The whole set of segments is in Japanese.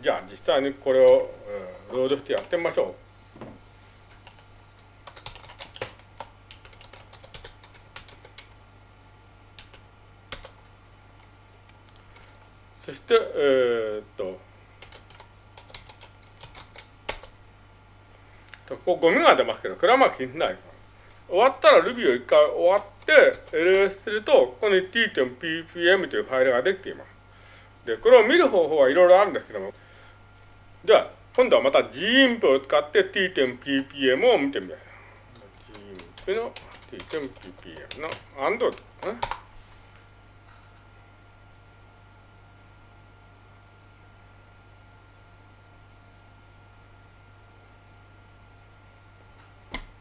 じゃあ実際にこれを、ロードしてやってみましょう。そして、えー、っと、ここゴミが出ますけど、これはまあ気にしない。終わったら Ruby を一回終わって LS すると、ここに t.ppm というファイルができています。で、これを見る方法はいろいろあるんですけども、では、今度はまた gimp を使って t.ppm を見てみよう。gimp の t.ppm の and とかね。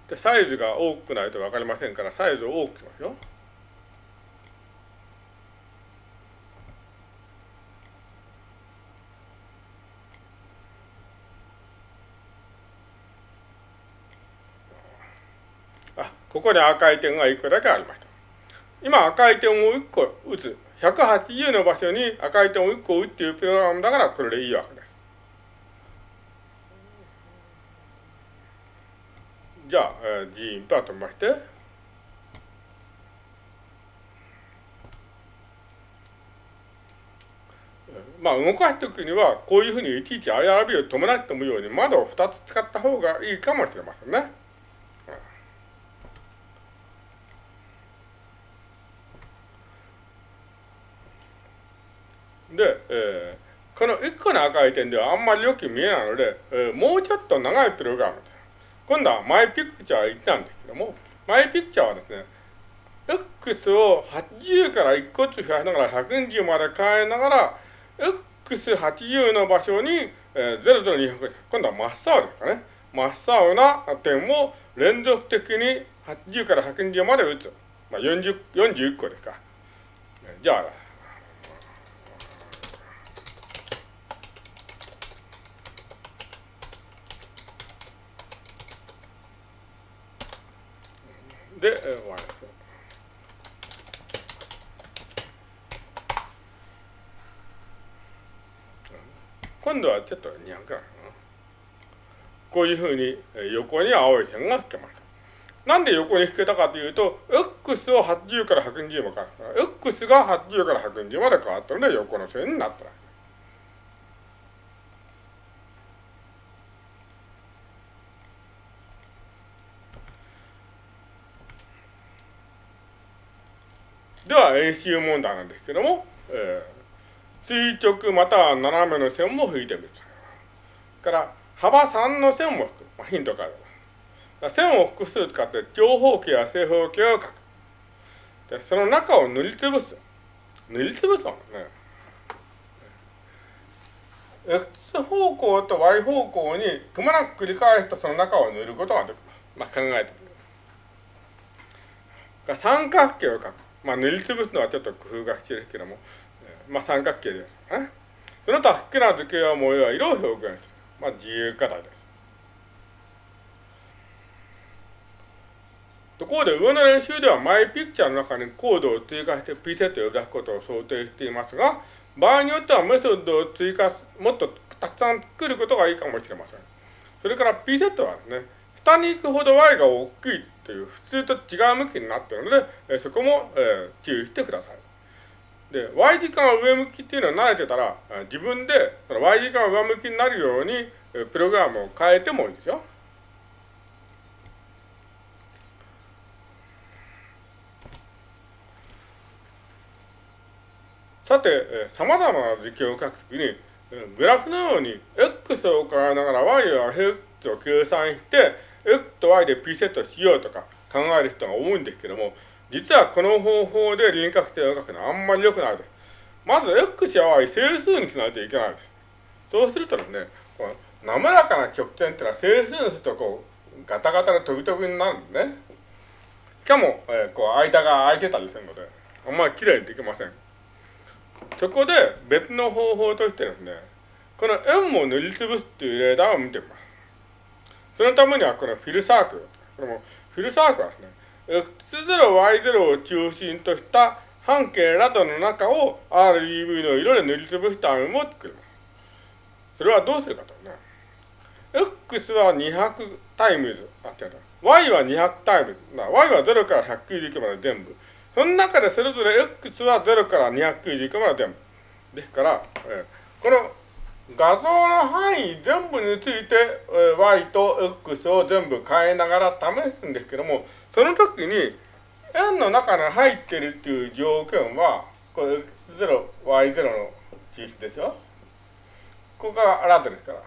で、サイズが多くないと分かりませんから、サイズを多くしますよ。ここに赤い点が1個だけありました。今赤い点を1個打つ。180の場所に赤い点を1個打っていうプログラムだからこれでいいわけです。じゃあ、えー、G インパートまして、まあ、動かすときには、こういうふうにいちいち IRB を伴ってもように窓を2つ使った方がいいかもしれませんね。で、えー、この1個の赤い点ではあんまりよく見えないので、えー、もうちょっと長いプログラムです。今度はマイピクチャー1なんですけども、マイピクチャーはですね、X を80から1個ずつ増やしながら120まで変えながら、X80 の場所に、えー、00200、今度は真っ青ですかね。真っ青な点を連続的に80から120まで打つ。まあ、40、41個ですか。じゃあ、で、終わりです。今度はちょっと200かな。こういうふうに横に青い線が引けました。なんで横に引けたかというと、X を80から120まで変わった。X が80から120まで変わったので横の線になった。では、演習問題なんですけども、えー、垂直または斜めの線も引いてみる。から、幅3の線も引く。まあ、ヒントから。線を複数使って長方形や正方形を描く。で、その中を塗りつぶす。塗りつぶすのね。X 方向と Y 方向にくまなく繰り返すとその中を塗ることができます。まあ、考えてみる。三角形を描く。まあ、塗りつぶすのはちょっと工夫が必要ですけども、まあ、三角形です。ね、その他好きな図形や模様は色を表現する。まあ、自由課題です。ところで上の練習ではマイピクチャーの中にコードを追加してピセットを出すことを想定していますが、場合によってはメソッドを追加、もっとたくさん作ることがいいかもしれません。それからピセットはですね、下に行くほど y が大きいという普通と違う向きになっているので、えそこも、え注意してください。で、y 時間が上向きっていうのは慣れてたら、自分でその y 時間が上向きになるように、プログラムを変えてもいいですよ。さて、さまざまな図形を書くときに、グラフのように x を変えながら y や x を計算して、X と Y で P セットしようとか考える人が多いんですけども、実はこの方法で輪郭線を描くのはあんまり良くないです。まず X や Y 整数にしないといけないです。そうするとですね、この滑らかな曲線っていうのは整数にするとこう、ガタガタで飛び飛びになるんですね。しかも、えー、こう間が空いてたりするので、あんまり綺麗にできません。そこで別の方法としてですね、この円を塗りつぶすっていうレーダーを見てみます。そのためにはこのフィルサークル。これもフィルサークルはですね、X0、Y0 を中心とした半径などの中を RGB の色で塗りつぶした円を作ります。それはどうするかとね。x は200 times、あ、違う y は200タイムズ。y は0から199まで全部。その中でそれぞれ x は0から299まで全部。ですから、えー、この画像の範囲全部について、えー、y と x を全部変えながら試すんですけども、その時に円の中に入ってるっていう条件は、これ x0、y0 の実質でしょここが新たですから。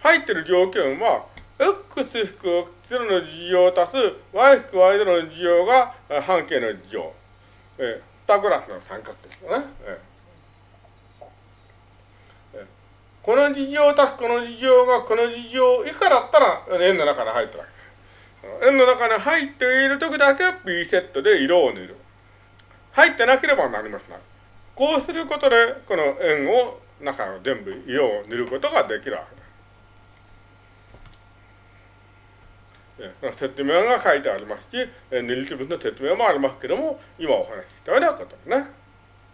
入ってる条件は、x 引く x0 の事情を足す y 引く y0 の事情が半径の事情。えー、2グラフの三角ですよね。えー、この事情足すこの事情がこの事情以下だったら円の中に入ってるわけです。円の中に入っている時だけ B セットで色を塗る。入ってなければなりますな。こうすることで、この円を、中の全部色を塗ることができるわけです。説明が書いてありますし、二律分の説明もありますけども、今お話ししたようなことですね。